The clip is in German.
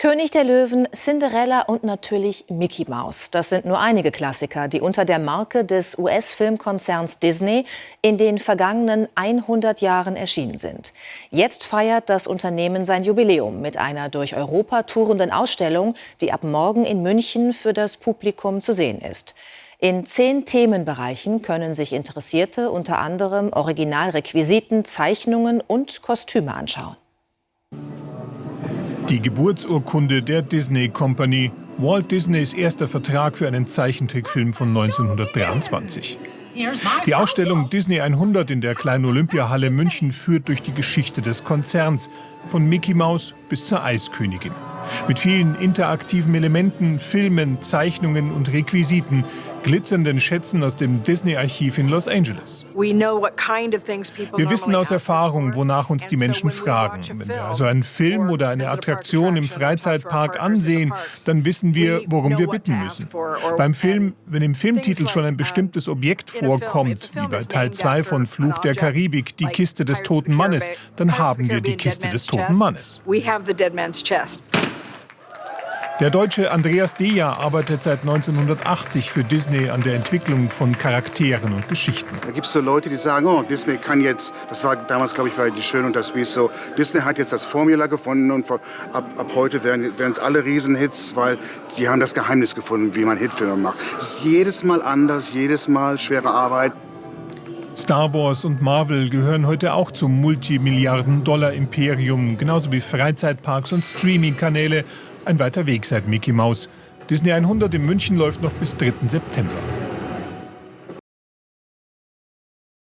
König der Löwen, Cinderella und natürlich Mickey Mouse. Das sind nur einige Klassiker, die unter der Marke des US-Filmkonzerns Disney in den vergangenen 100 Jahren erschienen sind. Jetzt feiert das Unternehmen sein Jubiläum mit einer durch Europa tourenden Ausstellung, die ab morgen in München für das Publikum zu sehen ist. In zehn Themenbereichen können sich Interessierte unter anderem Originalrequisiten, Zeichnungen und Kostüme anschauen. Die Geburtsurkunde der Disney Company, Walt Disneys erster Vertrag für einen Zeichentrickfilm von 1923. Die Ausstellung Disney 100 in der kleinen Olympiahalle München führt durch die Geschichte des Konzerns, von Mickey Mouse bis zur Eiskönigin. Mit vielen interaktiven Elementen, Filmen, Zeichnungen und Requisiten, glitzernden Schätzen aus dem Disney-Archiv in Los Angeles. Wir wissen aus Erfahrung, wonach uns die Menschen fragen. Wenn wir also einen Film oder eine Attraktion im Freizeitpark ansehen, dann wissen wir, worum wir bitten müssen. Beim Film, wenn im Filmtitel schon ein bestimmtes Objekt vorkommt, wie bei Teil 2 von Fluch der Karibik, die Kiste des toten Mannes, dann haben wir die Kiste des toten Mannes. Der Deutsche Andreas Deja arbeitet seit 1980 für Disney an der Entwicklung von Charakteren und Geschichten. Da gibt es so Leute, die sagen, oh, Disney kann jetzt, das war damals, glaube ich, bei Die Schön und das Biest so, Disney hat jetzt das Formula gefunden und ab, ab heute werden es alle Riesenhits, weil die haben das Geheimnis gefunden, wie man Hitfilme macht. Es ist jedes Mal anders, jedes Mal schwere Arbeit. Star Wars und Marvel gehören heute auch zum Multimilliarden-Dollar-Imperium, genauso wie Freizeitparks und Streaming-Kanäle ein weiter Weg seit Mickey Mouse. Disney 100 in München läuft noch bis 3. September.